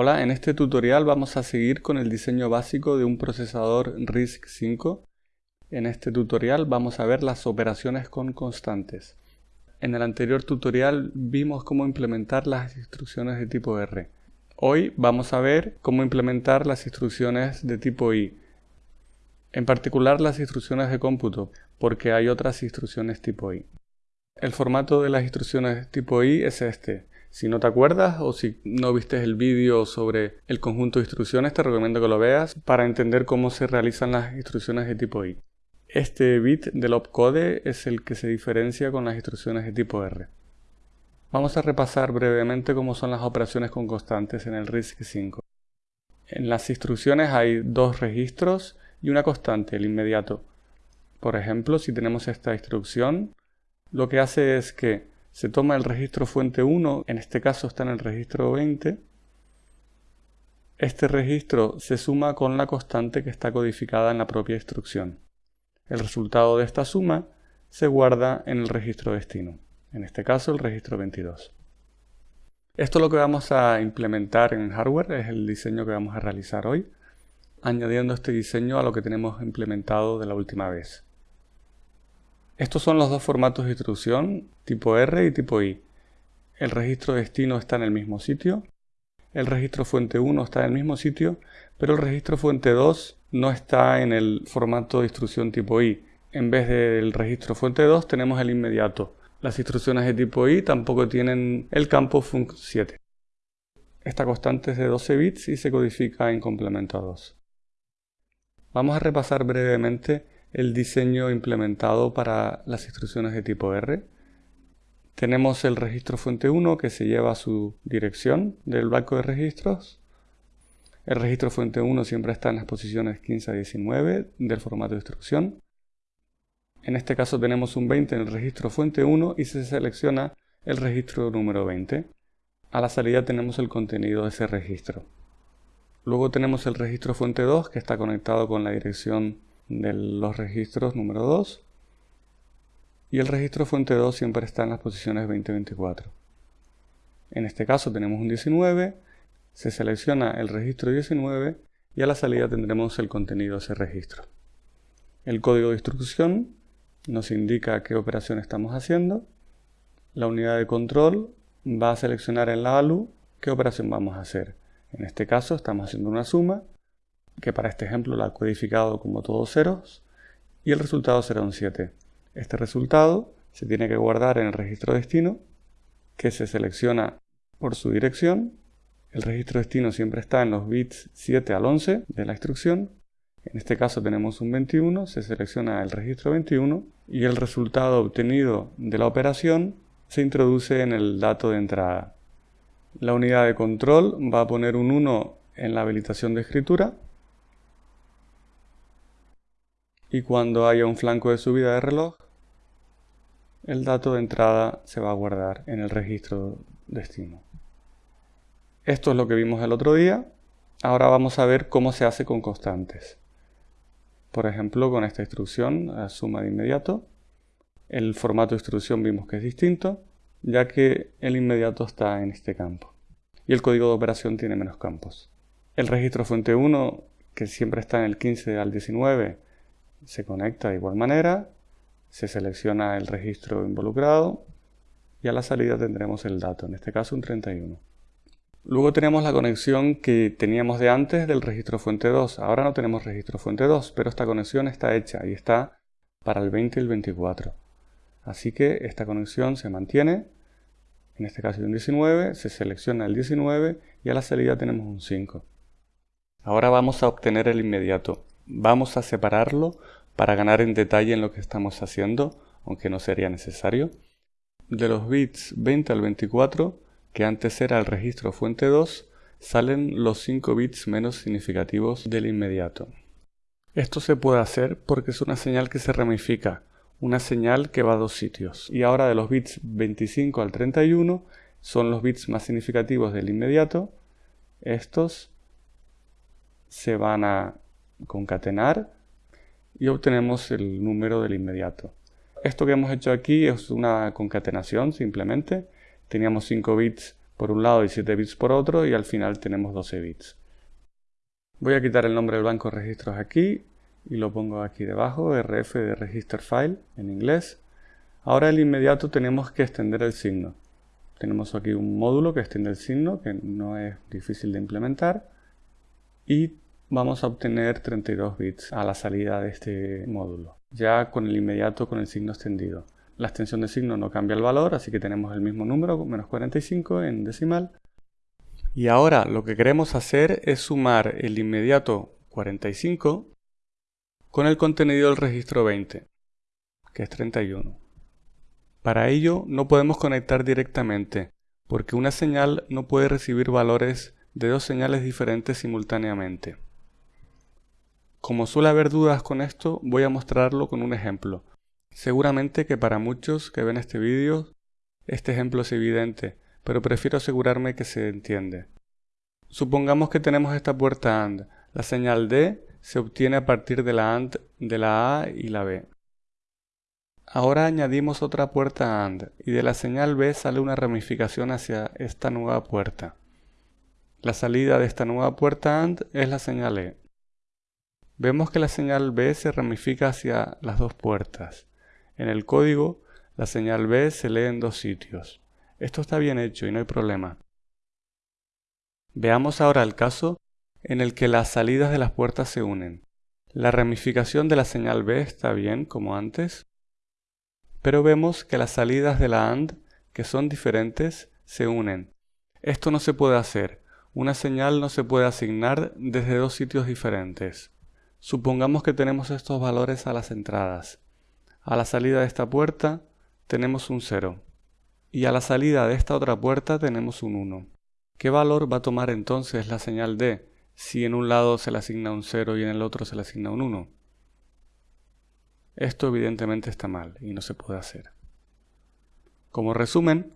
Hola, en este tutorial vamos a seguir con el diseño básico de un procesador RISC-5. En este tutorial vamos a ver las operaciones con constantes. En el anterior tutorial vimos cómo implementar las instrucciones de tipo R. Hoy vamos a ver cómo implementar las instrucciones de tipo I. En particular las instrucciones de cómputo, porque hay otras instrucciones tipo I. El formato de las instrucciones tipo I es este. Si no te acuerdas o si no viste el vídeo sobre el conjunto de instrucciones, te recomiendo que lo veas para entender cómo se realizan las instrucciones de tipo I. Este bit del opcode es el que se diferencia con las instrucciones de tipo R. Vamos a repasar brevemente cómo son las operaciones con constantes en el RISC-5. En las instrucciones hay dos registros y una constante, el inmediato. Por ejemplo, si tenemos esta instrucción, lo que hace es que se toma el registro fuente 1, en este caso está en el registro 20, este registro se suma con la constante que está codificada en la propia instrucción. El resultado de esta suma se guarda en el registro destino, en este caso el registro 22. Esto es lo que vamos a implementar en hardware, es el diseño que vamos a realizar hoy, añadiendo este diseño a lo que tenemos implementado de la última vez. Estos son los dos formatos de instrucción, tipo R y tipo I. El registro destino está en el mismo sitio, el registro fuente 1 está en el mismo sitio, pero el registro fuente 2 no está en el formato de instrucción tipo I. En vez del registro fuente 2 tenemos el inmediato. Las instrucciones de tipo I tampoco tienen el campo func7. Esta constante es de 12 bits y se codifica en complemento a 2. Vamos a repasar brevemente el diseño implementado para las instrucciones de tipo R. Tenemos el registro fuente 1 que se lleva a su dirección del banco de registros. El registro fuente 1 siempre está en las posiciones 15 a 19 del formato de instrucción. En este caso tenemos un 20 en el registro fuente 1 y se selecciona el registro número 20. A la salida tenemos el contenido de ese registro. Luego tenemos el registro fuente 2 que está conectado con la dirección de los registros número 2 y el registro fuente 2 siempre está en las posiciones 20-24. En este caso tenemos un 19, se selecciona el registro 19 y a la salida tendremos el contenido de ese registro. El código de instrucción nos indica qué operación estamos haciendo. La unidad de control va a seleccionar en la ALU qué operación vamos a hacer. En este caso estamos haciendo una suma que para este ejemplo la ha codificado como todos ceros, y el resultado será un 7. Este resultado se tiene que guardar en el registro destino, que se selecciona por su dirección. El registro destino siempre está en los bits 7 al 11 de la instrucción. En este caso tenemos un 21, se selecciona el registro 21 y el resultado obtenido de la operación se introduce en el dato de entrada. La unidad de control va a poner un 1 en la habilitación de escritura y cuando haya un flanco de subida de reloj, el dato de entrada se va a guardar en el registro destino. Esto es lo que vimos el otro día. Ahora vamos a ver cómo se hace con constantes. Por ejemplo, con esta instrucción, suma de inmediato, el formato de instrucción vimos que es distinto, ya que el inmediato está en este campo. Y el código de operación tiene menos campos. El registro fuente 1, que siempre está en el 15 al 19, se conecta de igual manera, se selecciona el registro involucrado y a la salida tendremos el dato, en este caso un 31. Luego tenemos la conexión que teníamos de antes del registro fuente 2. Ahora no tenemos registro fuente 2, pero esta conexión está hecha y está para el 20 y el 24. Así que esta conexión se mantiene. En este caso un 19, se selecciona el 19 y a la salida tenemos un 5. Ahora vamos a obtener el inmediato vamos a separarlo para ganar en detalle en lo que estamos haciendo, aunque no sería necesario. De los bits 20 al 24, que antes era el registro fuente 2, salen los 5 bits menos significativos del inmediato. Esto se puede hacer porque es una señal que se ramifica, una señal que va a dos sitios. Y ahora de los bits 25 al 31 son los bits más significativos del inmediato. Estos se van a concatenar y obtenemos el número del inmediato. Esto que hemos hecho aquí es una concatenación simplemente. Teníamos 5 bits por un lado y 7 bits por otro y al final tenemos 12 bits. Voy a quitar el nombre del banco de registros aquí y lo pongo aquí debajo, rf de register file en inglés. Ahora el inmediato tenemos que extender el signo. Tenemos aquí un módulo que extiende el signo, que no es difícil de implementar. Y vamos a obtener 32 bits a la salida de este módulo, ya con el inmediato con el signo extendido. La extensión de signo no cambia el valor, así que tenemos el mismo número, menos 45 en decimal. Y ahora lo que queremos hacer es sumar el inmediato 45 con el contenido del registro 20, que es 31. Para ello no podemos conectar directamente, porque una señal no puede recibir valores de dos señales diferentes simultáneamente. Como suele haber dudas con esto, voy a mostrarlo con un ejemplo. Seguramente que para muchos que ven este vídeo, este ejemplo es evidente, pero prefiero asegurarme que se entiende. Supongamos que tenemos esta puerta AND. La señal D se obtiene a partir de la AND de la A y la B. Ahora añadimos otra puerta AND y de la señal B sale una ramificación hacia esta nueva puerta. La salida de esta nueva puerta AND es la señal E. Vemos que la señal B se ramifica hacia las dos puertas. En el código, la señal B se lee en dos sitios. Esto está bien hecho y no hay problema. Veamos ahora el caso en el que las salidas de las puertas se unen. La ramificación de la señal B está bien, como antes, pero vemos que las salidas de la AND, que son diferentes, se unen. Esto no se puede hacer. Una señal no se puede asignar desde dos sitios diferentes. Supongamos que tenemos estos valores a las entradas. A la salida de esta puerta tenemos un 0 y a la salida de esta otra puerta tenemos un 1. ¿Qué valor va a tomar entonces la señal D si en un lado se le asigna un 0 y en el otro se le asigna un 1? Esto evidentemente está mal y no se puede hacer. Como resumen,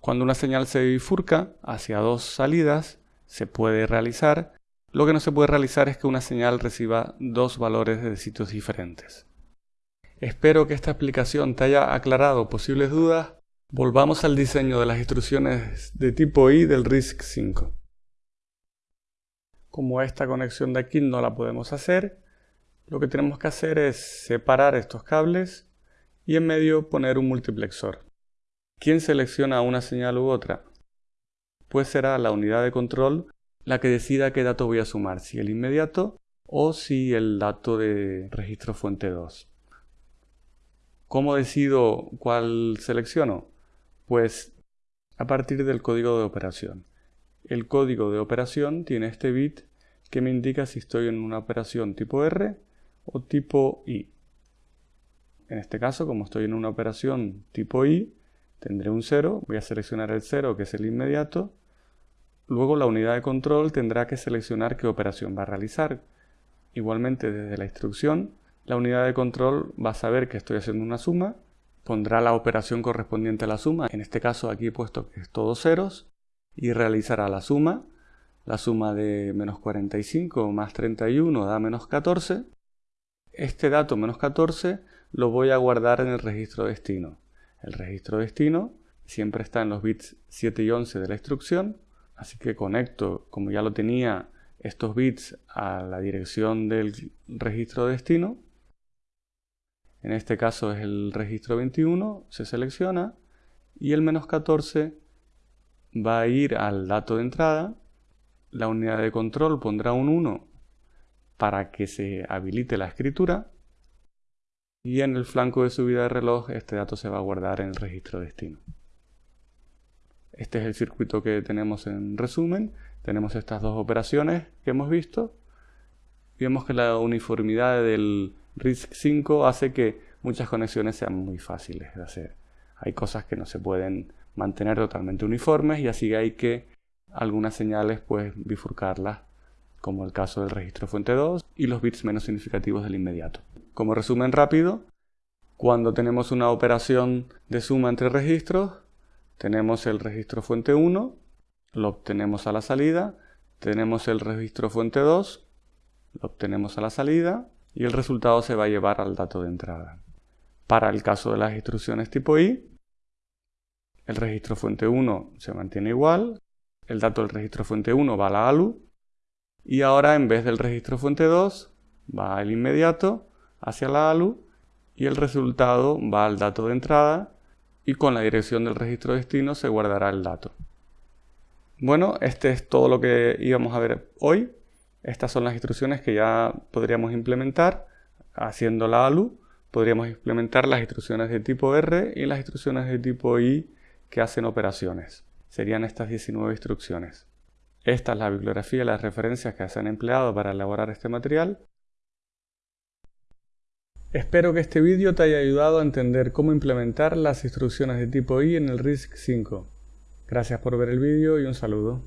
cuando una señal se bifurca hacia dos salidas, se puede realizar. Lo que no se puede realizar es que una señal reciba dos valores de sitios diferentes. Espero que esta explicación te haya aclarado posibles dudas Volvamos al diseño de las instrucciones de tipo I del RISC-5. Como esta conexión de aquí no la podemos hacer, lo que tenemos que hacer es separar estos cables y en medio poner un multiplexor. ¿Quién selecciona una señal u otra? Pues será la unidad de control la que decida qué dato voy a sumar, si el inmediato o si el dato de registro fuente 2. ¿Cómo decido cuál selecciono? Pues a partir del código de operación. El código de operación tiene este bit que me indica si estoy en una operación tipo R o tipo I. En este caso, como estoy en una operación tipo I, tendré un 0, voy a seleccionar el 0 que es el inmediato, luego la unidad de control tendrá que seleccionar qué operación va a realizar. Igualmente desde la instrucción, la unidad de control va a saber que estoy haciendo una suma pondrá la operación correspondiente a la suma, en este caso aquí he puesto que es todos ceros, y realizará la suma, la suma de menos 45 más 31 da menos 14, este dato menos 14 lo voy a guardar en el registro destino. El registro destino siempre está en los bits 7 y 11 de la instrucción, así que conecto, como ya lo tenía, estos bits a la dirección del registro destino. En este caso es el registro 21, se selecciona y el menos 14 va a ir al dato de entrada, la unidad de control pondrá un 1 para que se habilite la escritura. Y en el flanco de subida de reloj este dato se va a guardar en el registro destino. Este es el circuito que tenemos en resumen. Tenemos estas dos operaciones que hemos visto. Vemos que la uniformidad del RISC-5 hace que muchas conexiones sean muy fáciles de hacer. Hay cosas que no se pueden mantener totalmente uniformes y así hay que algunas señales pues bifurcarlas como el caso del registro fuente 2 y los bits menos significativos del inmediato. Como resumen rápido, cuando tenemos una operación de suma entre registros, tenemos el registro fuente 1, lo obtenemos a la salida, tenemos el registro fuente 2, lo obtenemos a la salida, y el resultado se va a llevar al dato de entrada. Para el caso de las instrucciones tipo I, el registro fuente 1 se mantiene igual, el dato del registro fuente 1 va a la ALU y ahora en vez del registro fuente 2 va el inmediato hacia la ALU y el resultado va al dato de entrada y con la dirección del registro destino se guardará el dato. Bueno, este es todo lo que íbamos a ver hoy. Estas son las instrucciones que ya podríamos implementar haciendo la ALU. Podríamos implementar las instrucciones de tipo R y las instrucciones de tipo I que hacen operaciones. Serían estas 19 instrucciones. Esta es la bibliografía y las referencias que se han empleado para elaborar este material. Espero que este vídeo te haya ayudado a entender cómo implementar las instrucciones de tipo I en el RISC 5. Gracias por ver el vídeo y un saludo.